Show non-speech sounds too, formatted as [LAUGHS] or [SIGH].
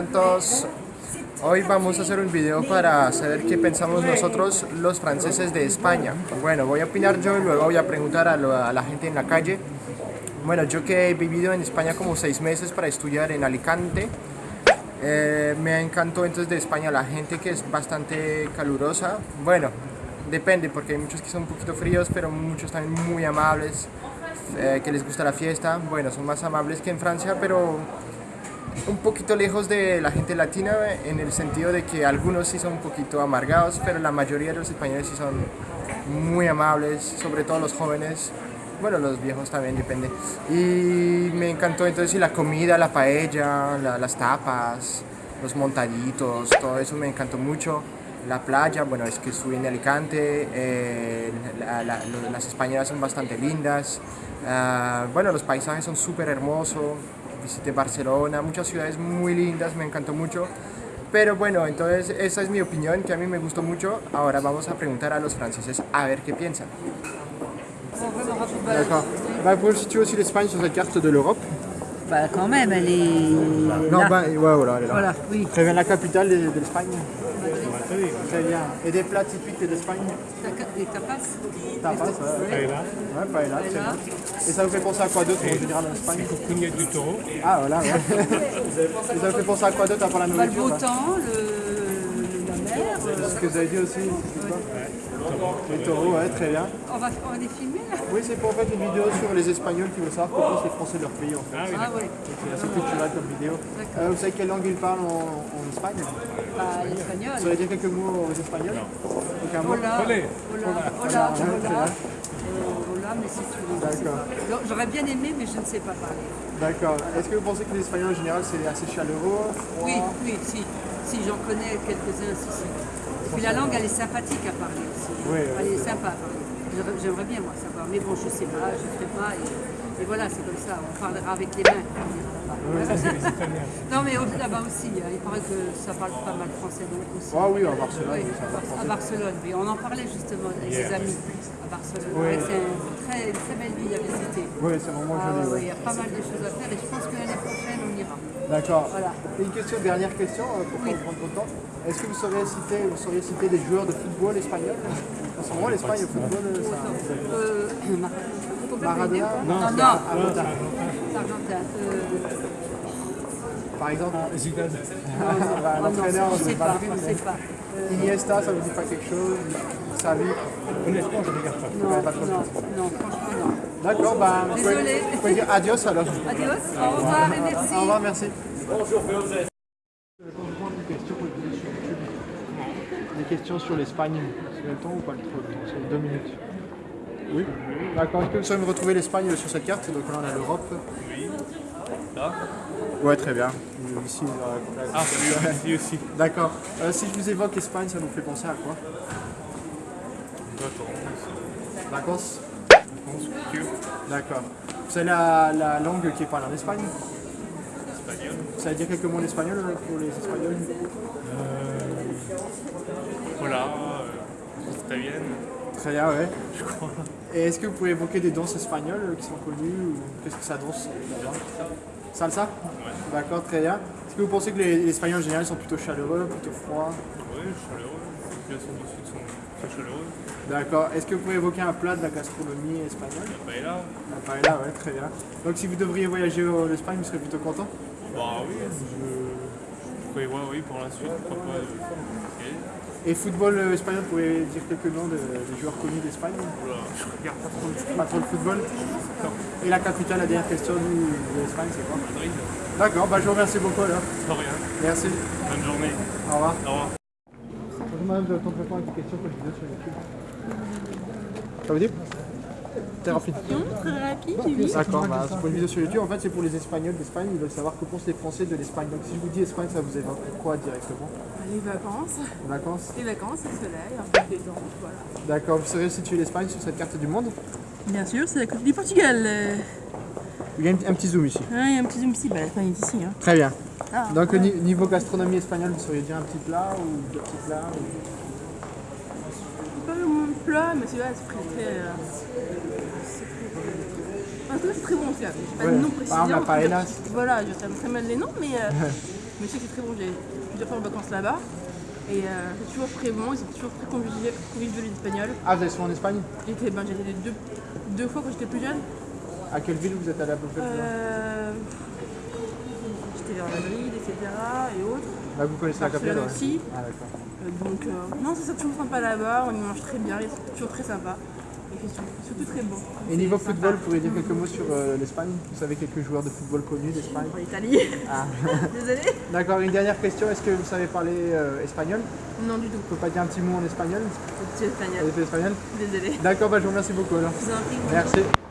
están todos? Hoy vamos a hacer un video para saber qué pensamos nosotros los franceses de España. Bueno, voy a opinar yo y luego voy a preguntar a, la gente en la calle. Bueno, yo que he vivido en España como seis meses para estudiar en Alicante, eh, me encantó entonces de España la gente que es bastante calurosa. Bueno, depende porque hay muchos que son un poquito fríos, pero muchos también muy amables, eh, que les gusta la fiesta. Bueno, son más amables que en Francia, pero un poquito lejos de la gente latina en el sentido de que algunos sí son un poquito amargados, pero la mayoría de los españoles sí son muy amables, sobre todo los jóvenes. Bueno, los viejos también depende. Y me encantó entonces la comida, la paella, las tapas, los montaditos, todo eso me encantó mucho. La playa, bueno, es que estuve en Alicante, eh, las españolas son bastante lindas. Ah, bueno, los paisajes son súper hermosos visité Barcelona, muchas ciudades muy lindas, me encantó mucho. Pero bueno, entonces esa es mi opinión, que a mí me gustó mucho. Ahora vamos a preguntar a los franceses a ver qué piensan. D'accord. Bah, vous situez aussi l'Espagne sur cette carte de l'Europe Bah quand même, elle est... Non, bah, ouais, voilà, elle est là. Voilà, oui. Très bien, la capitale de, de Très bien. Et des plats typiques d'Espagne Des tapas Tapas, ouais. Paella. Ouais, paella, très bien. Et ça vous fait penser à quoi d'autre en général en Espagne Cognac du taureau. Ah voilà, ouais. [LAUGHS] Et ça vous fait penser à quoi d'autre à part la bah, Le nourriture beau temps, le, la mer. C'est ce que vous avez dit aussi, c'est quoi Les taureaux, ouais, très bien. On va, on va les filmer là? Oui, c'est pour en fait une vidéo sur les Espagnols qui veulent savoir comment pensent les Français de leur pays en fait. Ah oui, Ah oui, C'est assez culturel comme vidéo. Euh, vous savez quelle langue ils parlent en, en Espagne? Bah, l'espagnol. Vous savez dire quelques mots aux Espagnols Aucun mot? Hola, Olé. hola, hola, hola, Euh, hola, mais c'est tout. je sais D'accord. J'aurais bien aimé, mais je ne sais pas parler. D'accord. Est-ce que vous pensez que les Espagnols en général c'est assez chaleureux? Froid Oui, oui, si. Si, j'en connais quelques-uns, si, si. Puis la langue, elle est sympathique à parler aussi. Oui, oui. Elle est sympa à parler. J'aimerais- bien, moi, savoir. Mais bon, je sais pas, je ne ferai pas. Et, et voilà, c'est comme ça. On parlera avec les mains. [LAUGHS] non, mais là-bas aussi, hein, il paraît que ça parle pas mal français, donc aussi. Ah oui, à Barcelone. Oui, ça à. Barcelone. Oui, on en parlait justement avec ses amis à Barcelone. Oui. C'est une très, très belle ville à visiter. Oui, c'est vraiment Ah, joli. ouais. il y a pas mal de choses à faire et je pense que l'année prochaine, on ira. D'accord. Voilà. Et une question, dernière question euh, pour Oui. prendre votre temps. Est-ce que vous sauriez citer, vous sauriez citer des joueurs de football espagnols? En ce moment, l'Espagne au football, euh, ça. Euh, Mar- Maradona Non, non, Argentin. Euh, Par exemple, Zidane. [LAUGHS] bah, oh l'entraîneur je de sais pas, je. Iniesta, ça vous dit pas quelque chose Xavi Honnêtement, je regarde pas. Non, pas trop. non, non, franchement non. D'accord, bah, vous pouvez, vous pouvez dire adios alors. Adios, au revoir et merci. Au revoir, merci. Des questions sur l'Espagne. C'est le temps ou pas le trop temps C'est deux minutes. Oui D'accord. Est-ce que vous savez me retrouver l'Espagne sur cette carte? Donc là, on a l'Europe. Oui. Là Ouais, très bien. Ici, euh, Ah, oui, ici aussi. D'accord. Euh, si je vous évoque l'Espagne, ça vous fait penser à quoi? Vacances D'accord. Vous savez la, la langue qui est parlée en Espagne? Espagnol. Vous savez dire quelques mots en espagnol euh, pour les Espagnols? Voilà, Très bien, ouais. Je crois. Et est-ce que vous pouvez évoquer des danses espagnoles qui sont connues ou qu'est-ce que ça danse là-bas Salsa Ouais. D'accord, très bien. Est-ce que vous pensez que les, les Espagnols en général sont plutôt chaleureux, plutôt froids Oui, chaleureux. Les populations du sud sont très chaleureuses. D'accord. Est-ce que vous pouvez évoquer un plat de la gastronomie espagnole La paella, La paella, ouais, très bien. Donc si vous devriez voyager en Espagne, vous serez plutôt content bah oui, je. Je voir, oui, pour la suite, pourquoi pas. essayer. Et football euh, espagnol, vous pouvez dire quelques noms de- des joueurs connus d'Espagne je regarde pas trop le Pas trop le football Et la capitale, la dernière question du- de l'Espagne, c'est quoi Madrid. D'accord, bah, je vous remercie beaucoup alors. De rien. Merci. Bonne journée. Au revoir. Au revoir. Madame, je vais attendre répondre à une question que je vidéo sur YouTube. Ça vous dit? Très rapide. Très rapide, oui. D'accord, bah, c'est pour une vidéo sur YouTube. En fait, c'est pour les Espagnols d'Espagne. Ils veulent savoir que pensent les Français de l'Espagne. Donc, si je vous dis Espagne, ça vous évoque quoi directement? Les vacances, Les vacances les vacances, le soleil, un peu de voilà. D'accord, vous saurez situer l'Espagne sur cette carte du monde? Bien sûr, c'est la côte du Portugal. euh. Il y a un, petit zoom ici. Ah, il y a un petit zoom ici, bah, l'Espagne est ici. Hein. Très bien. Ah, Donc, au ni- niveau gastronomie espagnole, vous sauriez dire un petit plat ou deux petits plats ou- pas plat, mais celui-là, c'est très très. euh, c'est très- En tout cas, bon. J'ai pas Ouais. de nom précis. La paella, Voilà, je sais très mal les noms, mais euh, Mais je sais que c'est très bon, j'ai plusieurs fois en vacances là-bas. Et euh, c'est toujours très bon, ils sont toujours très conviviaux, conviviaux les Espagnols. Ah, vous êtes souvent en Espagne? Été, ben, deux, deux fois quand j'étais plus jeune. À quelle ville vous êtes allé à peu près Vers Madrid, etc. et autres. Là, vous connaissez la capitale Barcelone aussi. Ah, d'accord. Euh, donc, euh, non, c'est ça, toujours sympa là-bas, on y mange très bien, c'est toujours très sympa. Et c'est surtout, très bon. Et niveau C'est football, sympa. vous pourriez dire quelques mots sur euh, l'Espagne? Vous savez quelques joueurs de football connus d'Espagne? l'Italie. Ah. [LAUGHS] Désolée. D'accord, une dernière question. Est-ce que vous savez parler euh, espagnol? Non, du tout. Vous pouvez pas dire un petit mot en espagnol? Espagnol. Vous êtes espagnol Désolée. D'accord, bah, je vous remercie beaucoup alors. Je vous en prie. Merci.